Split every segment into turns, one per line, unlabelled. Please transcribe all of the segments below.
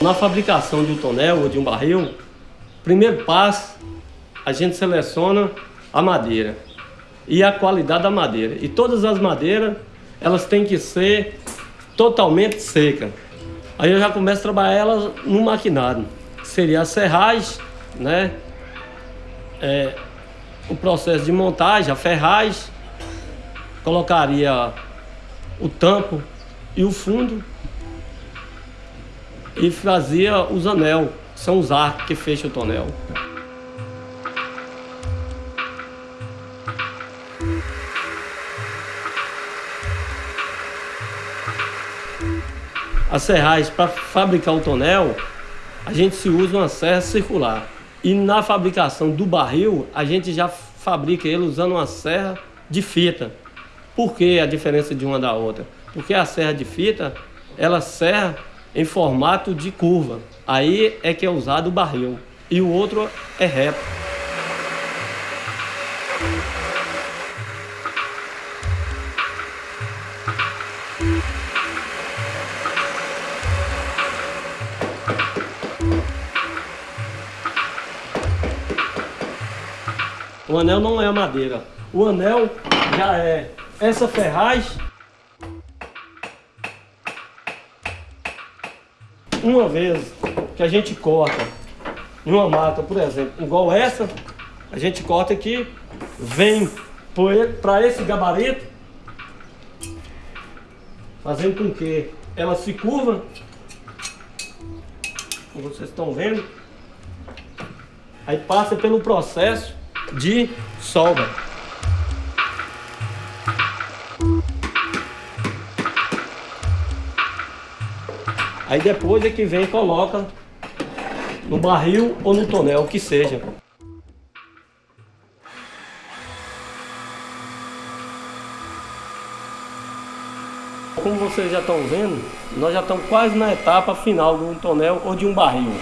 Na fabricação de um tonel ou de um barril, primeiro passo, a gente seleciona a madeira e a qualidade da madeira. E todas as madeiras, elas têm que ser totalmente secas. Aí eu já começo a trabalhar elas no maquinário. Seria a serragem, né? É, o processo de montagem, a ferragem, colocaria o tampo e o fundo e fazia os anel, são os arcos que fecham o tonel. As serragens para fabricar o tonel, a gente se usa uma serra circular. E na fabricação do barril, a gente já fabrica ele usando uma serra de fita. Por que a diferença de uma da outra? Porque a serra de fita, ela serra em formato de curva. Aí é que é usado o barril. E o outro é reto. O anel não é madeira. O anel já é essa ferragem. Uma vez que a gente corta uma mata, por exemplo, igual essa, a gente corta aqui, vem para esse gabarito, fazendo com que ela se curva, como vocês estão vendo, aí passa pelo processo de solda. Aí depois é que vem e coloca no barril ou no tonel, o que seja. Como vocês já estão vendo, nós já estamos quase na etapa final de um tonel ou de um barril.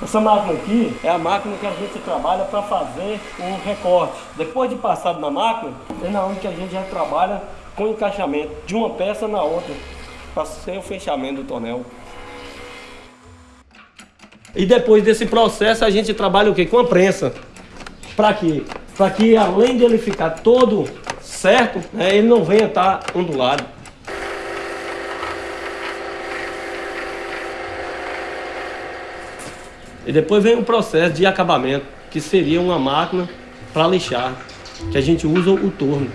Essa máquina aqui é a máquina que a gente trabalha para fazer um recorte. Depois de passado na máquina, é na onde a gente já trabalha com encaixamento de uma peça na outra, ser o fechamento do tonel. E depois desse processo a gente trabalha o que? Com a prensa. Para quê? Para que além de ele ficar todo certo, né, ele não venha estar ondulado. E depois vem o processo de acabamento, que seria uma máquina para lixar, que a gente usa o torno.